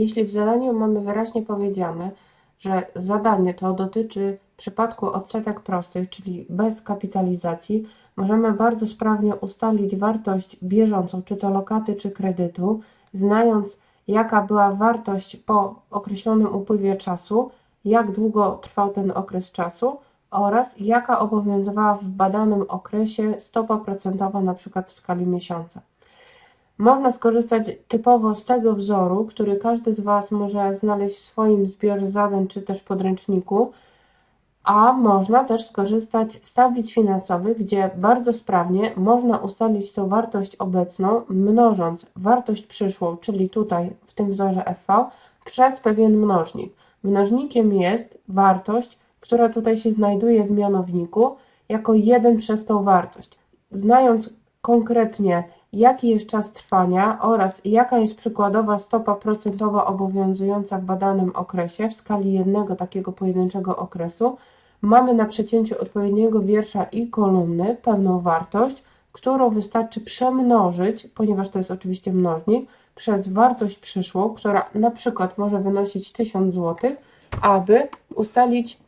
jeśli w zadaniu mamy wyraźnie powiedziane, że zadanie to dotyczy przypadku odsetek prostych, czyli bez kapitalizacji, możemy bardzo sprawnie ustalić wartość bieżącą, czy to lokaty, czy kredytu, znając jaka była wartość po określonym upływie czasu, jak długo trwał ten okres czasu oraz jaka obowiązywała w badanym okresie stopa procentowa przykład w skali miesiąca. Można skorzystać typowo z tego wzoru, który każdy z Was może znaleźć w swoim zbiorze zadań czy też podręczniku, a można też skorzystać z tablic finansowych, gdzie bardzo sprawnie można ustalić tą wartość obecną, mnożąc wartość przyszłą, czyli tutaj w tym wzorze FV, przez pewien mnożnik. Mnożnikiem jest wartość, która tutaj się znajduje w mianowniku, jako 1 przez tą wartość. Znając konkretnie, jaki jest czas trwania oraz jaka jest przykładowa stopa procentowa obowiązująca w badanym okresie w skali jednego takiego pojedynczego okresu, mamy na przecięciu odpowiedniego wiersza i kolumny pewną wartość, którą wystarczy przemnożyć, ponieważ to jest oczywiście mnożnik, przez wartość przyszłą, która na przykład może wynosić 1000 zł, aby ustalić,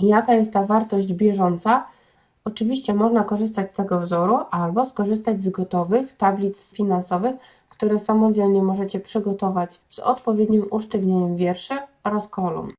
jaka jest ta wartość bieżąca. Oczywiście można korzystać z tego wzoru albo skorzystać z gotowych tablic finansowych, które samodzielnie możecie przygotować z odpowiednim usztywnieniem wierszy oraz kolumn.